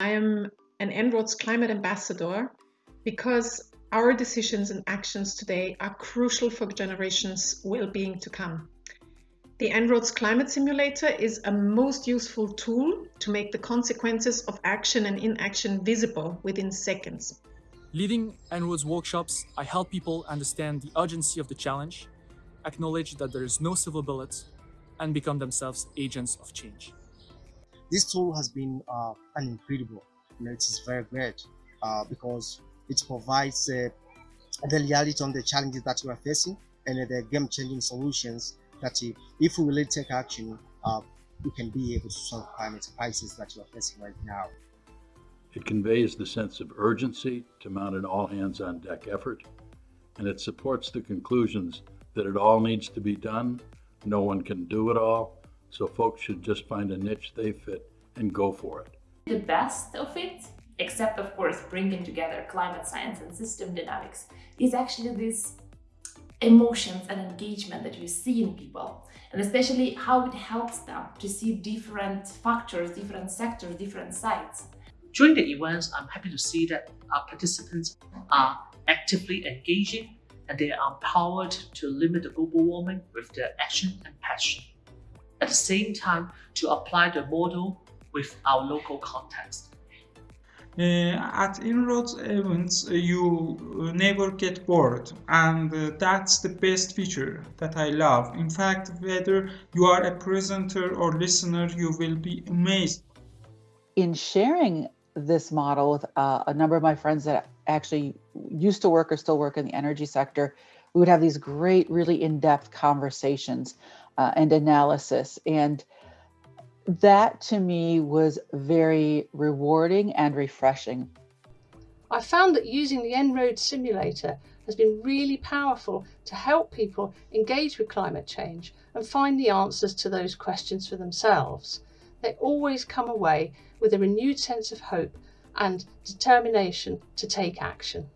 I am an En-ROADS climate ambassador because our decisions and actions today are crucial for generations' well-being to come. The En-ROADS Climate Simulator is a most useful tool to make the consequences of action and inaction visible within seconds. Leading En-ROADS workshops, I help people understand the urgency of the challenge, acknowledge that there is no silver bullet, and become themselves agents of change. This tool has been uh, an incredible. You know, it is very great uh, because it provides uh, the reality on the challenges that we are facing and the game-changing solutions that if we really take action, uh, we can be able to solve climate crisis that we are facing right now. It conveys the sense of urgency to mount an all-hands-on-deck effort, and it supports the conclusions that it all needs to be done, no one can do it all, so folks should just find a niche they fit and go for it. The best of it, except of course bringing together climate science and system dynamics, is actually this emotions and engagement that you see in people and especially how it helps them to see different factors, different sectors, different sites. During the events, I'm happy to see that our participants are actively engaging and they are empowered to limit the global warming with their action and passion. At the same time, to apply the model with our local context. Uh, at En-ROADS events, uh, you uh, never get bored, and uh, that's the best feature that I love. In fact, whether you are a presenter or listener, you will be amazed. In sharing this model with uh, a number of my friends that actually used to work or still work in the energy sector, we would have these great, really in-depth conversations uh, and analysis. And that to me was very rewarding and refreshing. I found that using the En-ROADS simulator has been really powerful to help people engage with climate change and find the answers to those questions for themselves. They always come away with a renewed sense of hope and determination to take action.